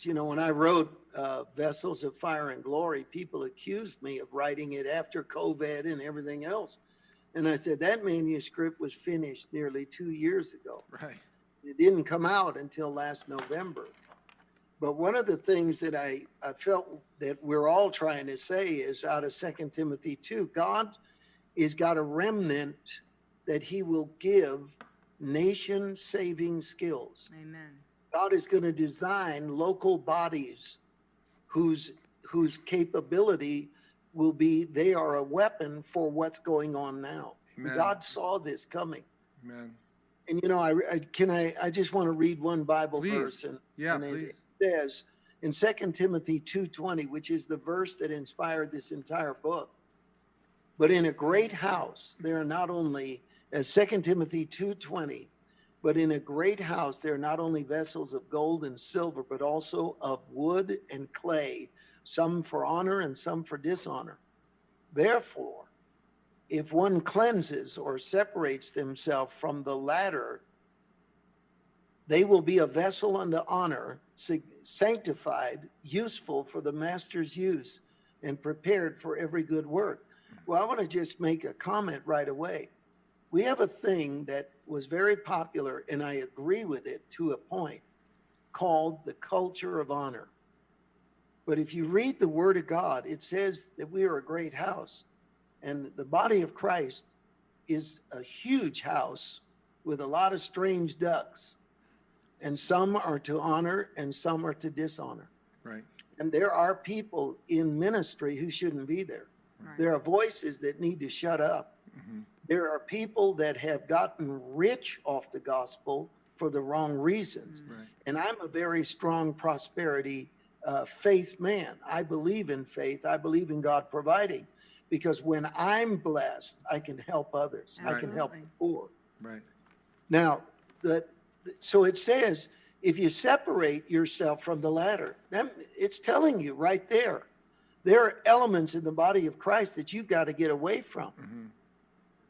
You know, when I wrote uh, Vessels of Fire and Glory, people accused me of writing it after COVID and everything else. And I said, that manuscript was finished nearly two years ago. Right. It didn't come out until last November. But one of the things that I, I felt that we're all trying to say is out of Second Timothy 2, God is got a remnant that he will give nation saving skills. Amen. God is going to design local bodies whose whose capability will be they are a weapon for what's going on now. Amen. God saw this coming. Amen. And you know, I, I can I I just want to read one Bible Please. verse and, Yeah, and it says in Second Timothy 2:20, which is the verse that inspired this entire book. But in a great house, there are not only as Second Timothy 2:20, but in a great house there are not only vessels of gold and silver, but also of wood and clay, some for honor and some for dishonor. Therefore, if one cleanses or separates themselves from the latter, they will be a vessel unto honor, sanctified, useful for the master's use, and prepared for every good work. Well, I want to just make a comment right away. We have a thing that was very popular, and I agree with it to a point, called the culture of honor. But if you read the Word of God, it says that we are a great house. And the body of Christ is a huge house with a lot of strange ducks. And some are to honor and some are to dishonor. Right. And there are people in ministry who shouldn't be there. Right. There are voices that need to shut up. Mm-hmm. There are people that have gotten rich off the gospel for the wrong reasons. Right. And I'm a very strong prosperity uh, faith man. I believe in faith. I believe in God providing because when I'm blessed, I can help others. I can help the poor. Right. Now, the, so it says, if you separate yourself from the latter, then it's telling you right there, there are elements in the body of Christ that you've got to get away from.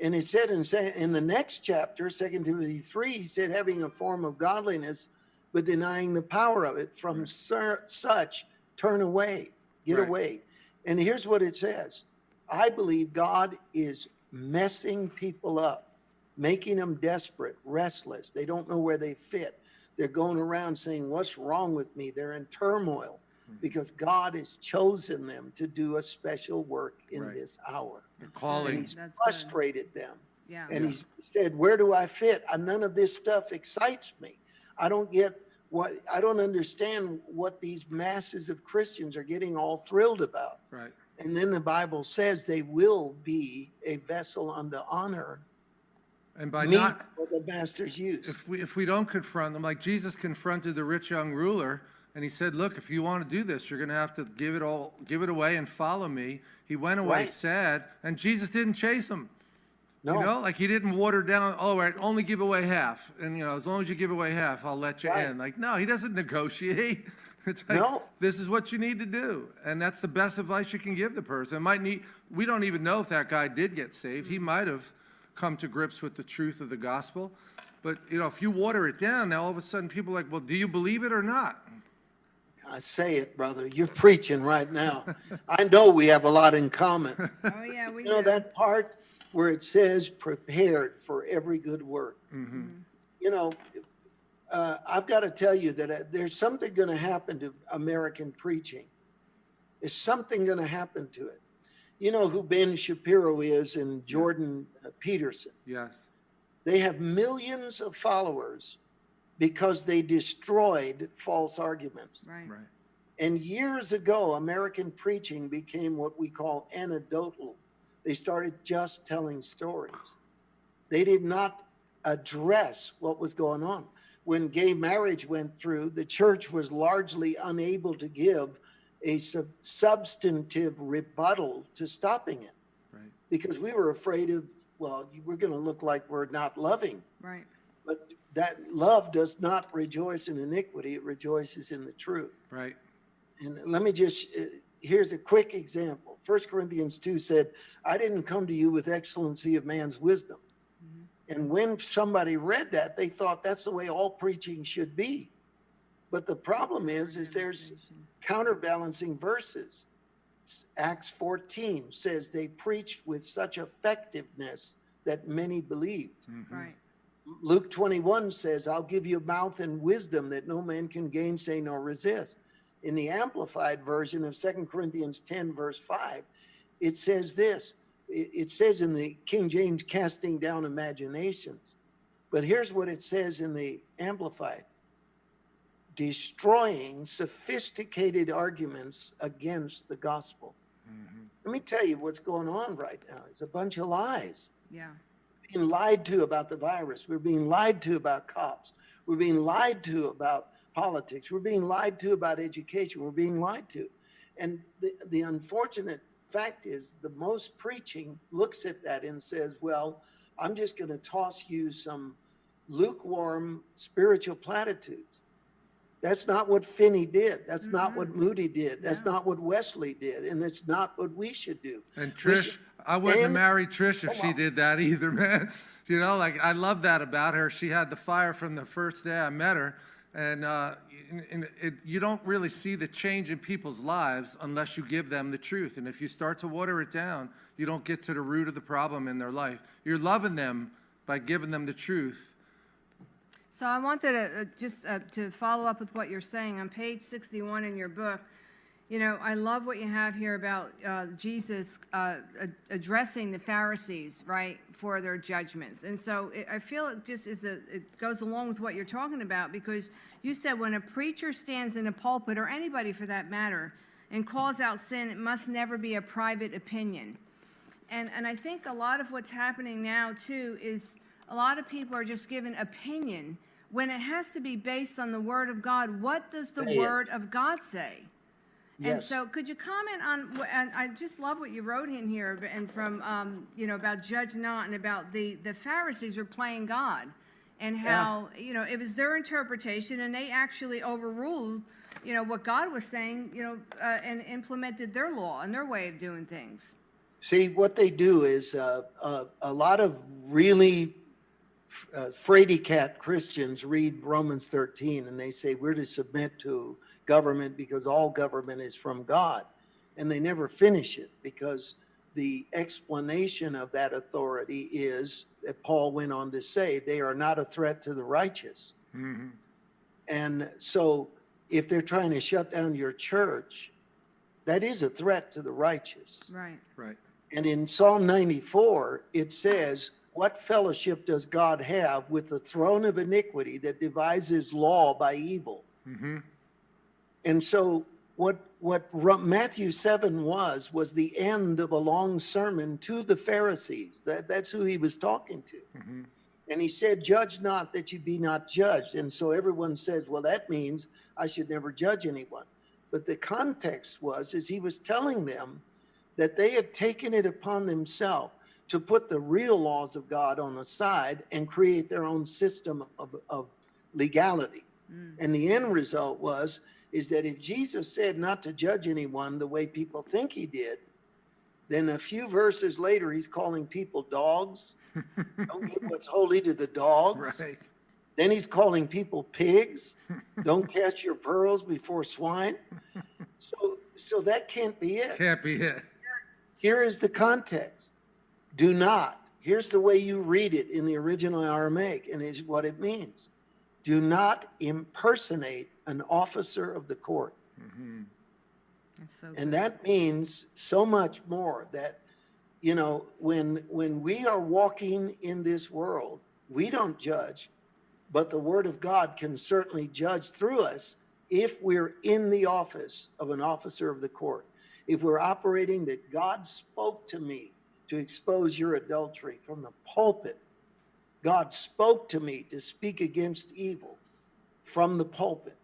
And it said in, in the next chapter, 2 Timothy 3, he said, having a form of godliness, but denying the power of it, from sur- such turn away, get Right. away. And here's what it says I believe God is messing people up, making them desperate, restless. They don't know where they fit. They're going around saying, What's wrong with me? They're in turmoil because God has chosen them to do a special work in Right. this hour. The And calling. he's That's good. frustrated them. Yeah. And he's said, where do I fit? Uh, None of this stuff excites me. I don't get what, I don't understand what these masses of Christians are getting all thrilled about. Right. And then the Bible says they will be a vessel unto honor, And by meet not, for the master's use. if we, if we don't confront them, like Jesus confronted the rich young ruler, and he said, look, if you want to do this, you're going to have to give it all, give it away and follow me. He went away Right. sad, and Jesus didn't chase him. You know, No, like he didn't water down, all right, only give away half. And, you know, as long as you give away half, I'll let you Right. in. Like, no, he doesn't negotiate. It's like, No. this is what you need to do. And that's the best advice you can give the person. It might need, we don't even know if that guy did get saved. He might have come to grips with the truth of the gospel. But, you know, if you water it down, now all of a sudden people are like, well, do you believe it or not? I say it, brother. You're preaching right now. I know we have a lot in common. Oh, yeah, we You know, do. that part where it says prepared for every good work. Mm -hmm. You know, uh, I've got to tell you that uh, there's something going to happen to American preaching. There's something going to happen to it. You know who Ben Shapiro is and Jordan uh, Peterson. Yes. They have millions of followers because they destroyed false arguments. Right. Right. And years ago, American preaching became what we call anecdotal. They started just telling stories. They did not address what was going on. When gay marriage went through, the church was largely unable to give a sub- substantive rebuttal to stopping it Right. because we were afraid of, well, we're going to look like we're not loving. Right. But that love does not rejoice in iniquity, it rejoices in the truth. Right. And let me just, uh, here's a quick example. First Corinthians 2 said, I didn't come to you with excellency of man's wisdom. And when somebody read that, they thought that's the way all preaching should be. But the problem is, is there's counterbalancing verses. Acts 14 says they preached with such effectiveness that many believed. Right. Luke 21 says, I'll give you mouth and wisdom that no man can gainsay nor resist. In the Amplified version of 2 Corinthians 10, verse 5, it says this. It, it says in the King James, casting down imaginations. But here's what it says in the Amplified destroying sophisticated arguments against the gospel. Mm-hmm. Let me tell you what's going on right now. It's a bunch of lies Yeah. Being lied to about the virus. We're being lied to about cops. We're being lied to about politics. We're being lied to about education. We're being lied to. And the, the unfortunate fact is the most preaching looks at that and says, well, I'm just going to toss you some lukewarm spiritual platitudes. That's not what Finney did. That's not mm-hmm. what Moody did. That's No. not what Wesley did. And it's not what we should do. And Trish, should- I wouldn't have and- married Trish if she on. did that either, man. You know, like, I love that about her. She had the fire from the first day I met her. And, uh, and- and it, you don't really see the change in people's lives unless you give them the truth. And if you start to water it down, you don't get to the root of the problem in their life. You're loving them by giving them the truth. So I wanted to, uh, just uh, to follow up with what you're saying, on page 61 in your book, you know, I love what you have here about uh, Jesus uh, ad- addressing the Pharisees, right, for their judgments. And so it- I feel it just is a, it goes along with what you're talking about, because you said when a preacher stands in a pulpit, or anybody for that matter, and calls out sin, it must never be a private opinion. And, and I think a lot of what's happening now too is a lot of people are just given opinion when it has to be based on the word of God. What does the word of God say? And Yes. so could you comment on, and I just love what you wrote in here and from, um, you know, about judge not and about the, the Pharisees were playing God and how, you know, it was their interpretation and they actually overruled, you know, what God was saying, you know, uh, and implemented their law and their way of doing things. See, what they do is uh, uh, a lot of really uh, fraidy cat Christians read Romans 13 and they say we're to submit to government because all government is from God. And they never finish it because the explanation of that authority is that Paul went on to say they are not a threat to the righteous. Mm-hmm. And so if they're trying to shut down your church, that is a threat to the righteous. Right. Right. And in Psalm 94, it says, What fellowship does God have with the throne of iniquity that devises law by evil? Mm-hmm. And so, what, what Matthew 7 was, was the end of a long sermon to the Pharisees. That, that's who he was talking to. Mm-hmm. And he said, Judge not that you be not judged. And so everyone says, Well, that means I should never judge anyone. But the context was, is he was telling them that they had taken it upon themselves to put the real laws of God on the side and create their own system of, of legality. Mm. And the end result was, is that if Jesus said not to judge anyone the way people think he did, then a few verses later, he's calling people dogs. Don't give what's holy to the dogs. Right. Then he's calling people pigs. Don't cast your pearls before swine. So, so that can't be it. Can't be it. Here is the context. Do not. Here's the way you read it in the original Aramaic, and is what it means. Do not impersonate an officer of the court. Mm-hmm. That's so And that means so much more that, you know, when, when we are walking in this world, we don't judge, but the word of God can certainly judge through us if we're in the office of an officer of the court. If we're operating that God spoke to me to expose your adultery from the pulpit. God spoke to me to speak against evil from the pulpit.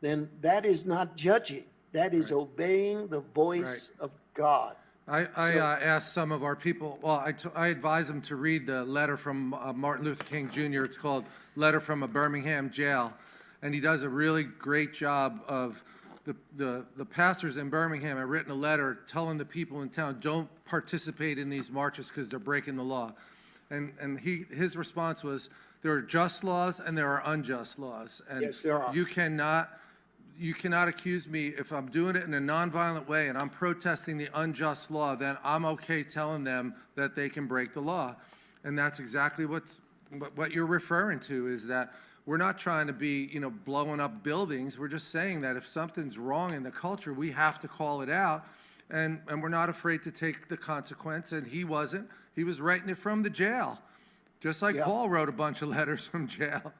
Then that is not judging. That is obeying the voice of God. I, I So- uh, asked some of our people, well, I, advised them to read the letter from uh, Martin Luther King Jr. It's called Letter from a Birmingham Jail. And he does a really great job of, the, the, the pastors in Birmingham have written a letter telling the people in town, don't participate in these marches because they're breaking the law. And, and he, his response was, There are just laws and there are unjust laws. and Yes, there are. You cannot, you cannot accuse me, if I'm doing it in a nonviolent way and I'm protesting the unjust law, then I'm okay telling them that they can break the law. And that's exactly what's, what, what you're referring to, is that we're not trying to be, you know, blowing up buildings. We're just saying that if something's wrong in the culture, we have to call it out. And, and we're not afraid to take the consequence, and he wasn't. He was writing it from the jail, just like Yeah. Paul wrote a bunch of letters from jail.